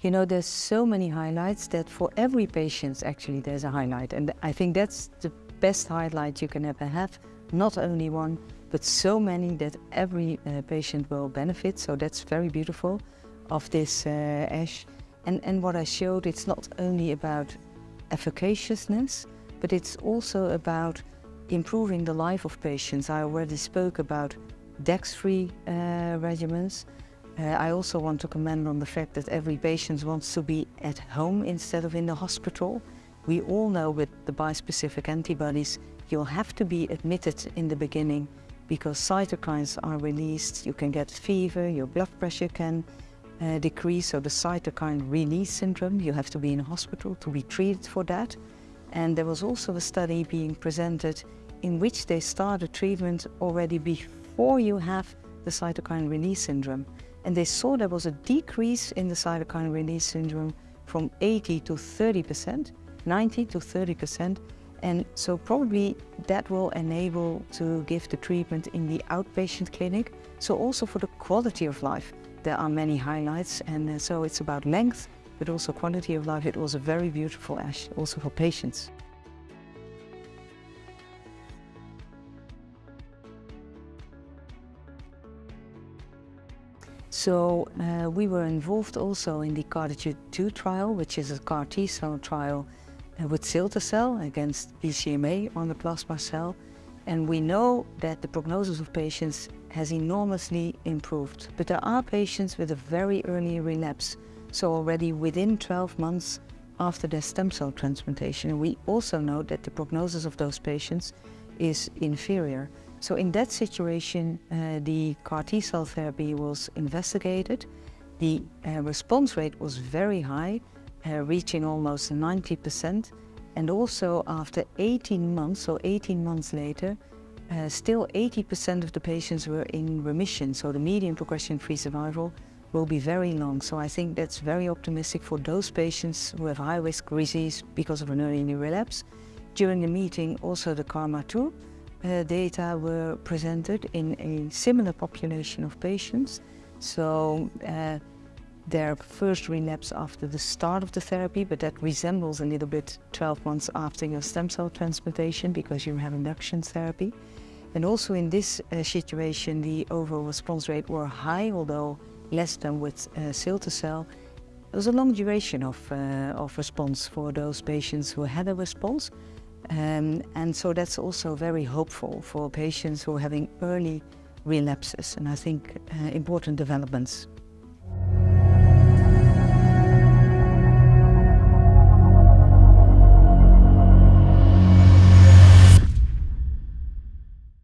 You know, there's so many highlights that for every patient, actually, there's a highlight. And I think that's the best highlight you can ever have. Not only one, but so many that every uh, patient will benefit. So that's very beautiful of this uh, ASH. And, and what I showed, it's not only about efficaciousness, but it's also about improving the life of patients. I already spoke about DEX-free uh, regimens. Uh, I also want to comment on the fact that every patient wants to be at home instead of in the hospital. We all know with the bispecific antibodies, you'll have to be admitted in the beginning because cytokines are released, you can get fever, your blood pressure can uh, decrease, so the cytokine release syndrome, you have to be in hospital to be treated for that. And there was also a study being presented in which they started treatment already before you have the cytokine release syndrome. And they saw there was a decrease in the cytokine release syndrome from 80 to 30%, 90 to 30%. And so probably that will enable to give the treatment in the outpatient clinic. So also for the quality of life, there are many highlights. And uh, so it's about length, but also quality of life. It was a very beautiful ASH, also for patients. So uh, we were involved also in the CARTITUDE-2 trial, which is a CAR T cell trial uh, with cilta-cel against BCMA on the plasma cell. And we know that the prognosis of patients has enormously improved. But there are patients with a very early relapse, so already within 12 months after their stem cell transplantation. And we also know that the prognosis of those patients is inferior. So in that situation, uh, the CAR T cell therapy was investigated. The uh, response rate was very high, uh, reaching almost 90%. And also after 18 months, so 18 months later, uh, still 80% of the patients were in remission. So the median progression-free survival will be very long. So I think that's very optimistic for those patients who have high-risk disease because of an early relapse. During the meeting, also the KarMMa-2 uh, data were presented in a similar population of patients. So uh, their first relapse after the start of the therapy, but that resembles a little bit 12 months after your stem cell transplantation because you have induction therapy. And also in this uh, situation, the overall response rate were high, although less than with uh. There was a long duration of, uh, of response for those patients who had a response. Um, and so that's also very hopeful for patients who are having early relapses and I think uh, important developments.